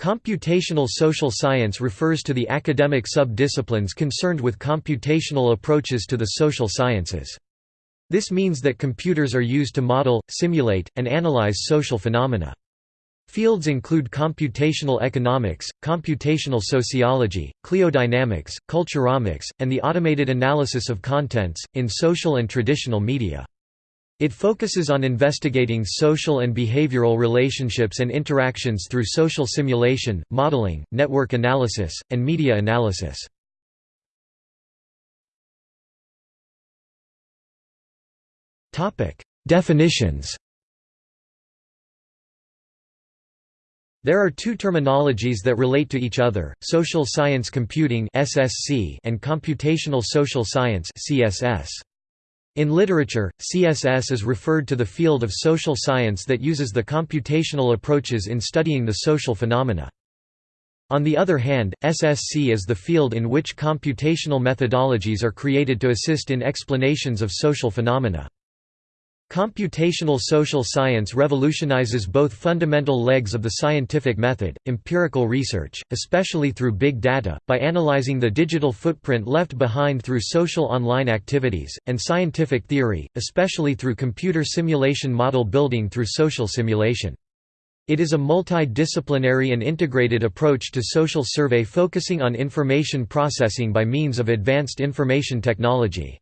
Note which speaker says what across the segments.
Speaker 1: Computational social science refers to the academic sub-disciplines concerned with computational approaches to the social sciences. This means that computers are used to model, simulate, and analyze social phenomena. Fields include computational economics, computational sociology, cliodynamics, culturomics, and the automated analysis of contents, in social and traditional media. It focuses on investigating social and behavioral relationships and interactions through social simulation, modeling, network analysis, and media analysis. Definitions There are two terminologies that relate to each other, social science computing and computational social science In literature, CSS is referred to the field of social science that uses the computational approaches in studying the social phenomena. On the other hand, SSC is the field in which computational methodologies are created to assist in explanations of social phenomena. Computational social science revolutionizes both fundamental legs of the scientific method, empirical research, especially through big data, by analyzing the digital footprint left behind through social online activities, and scientific theory, especially through computer simulation model building through social simulation. It is a multidisciplinary and integrated approach to social survey focusing on information processing by means of advanced information technology.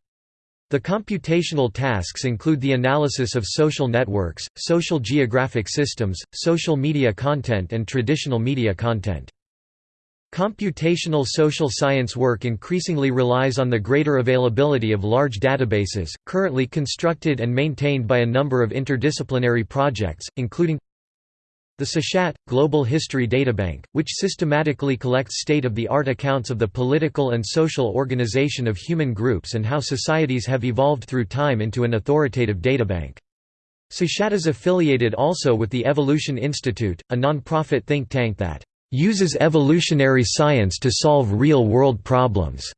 Speaker 1: The computational tasks include the analysis of social networks, social geographic systems, social media content and traditional media content. Computational social science work increasingly relies on the greater availability of large databases, currently constructed and maintained by a number of interdisciplinary projects, including the Seshat, Global History Databank, which systematically collects state-of-the-art accounts of the political and social organization of human groups and how societies have evolved through time into an authoritative databank. Seshat is affiliated also with the Evolution Institute, a non-profit think tank that uses evolutionary science to solve real-world problems.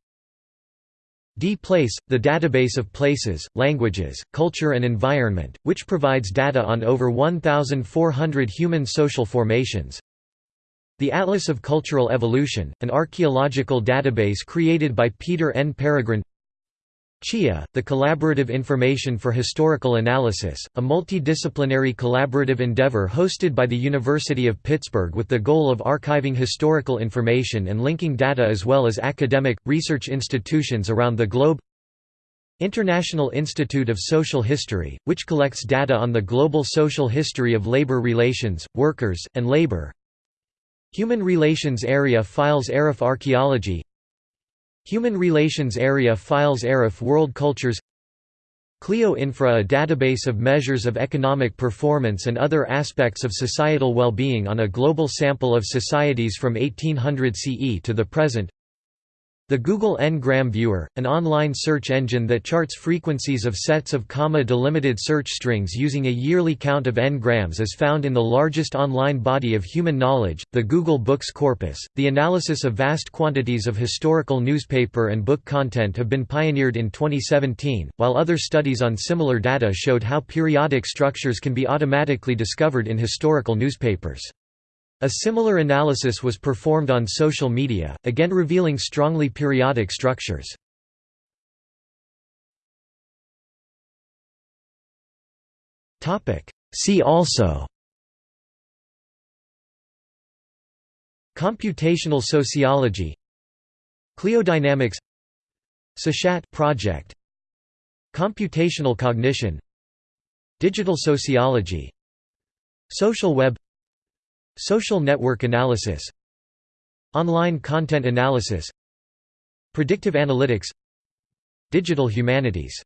Speaker 1: D-Place, the database of places, languages, culture and environment, which provides data on over 1,400 human social formations. The Atlas of Cultural Evolution, an archaeological database created by Peter N. Peregrine CHIA, the Collaborative Information for Historical Analysis, a multidisciplinary collaborative endeavor hosted by the University of Pittsburgh with the goal of archiving historical information and linking data as well as academic, research institutions around the globe. International Institute of Social History, which collects data on the global social history of labor relations, workers, and labor. Human Relations Area Files eHRAF Archaeology Human Relations Area Files eHRAF World Cultures Clio Infra a database of measures of economic performance and other aspects of societal well-being on a global sample of societies from 1800 CE to the present the Google N-gram Viewer, an online search engine that charts frequencies of sets of comma-delimited search strings using a yearly count of n-grams is found in the largest online body of human knowledge, the Google Books corpus. The analysis of vast quantities of historical newspaper and book content have been pioneered in 2017, while other studies on similar data showed how periodic structures can be automatically discovered in historical newspapers. A similar analysis was performed on social media, again revealing strongly periodic structures. See also Computational sociology Cliodynamics Seshat project Computational cognition Digital sociology Social web Social network analysis Online content analysis Predictive analytics Digital humanities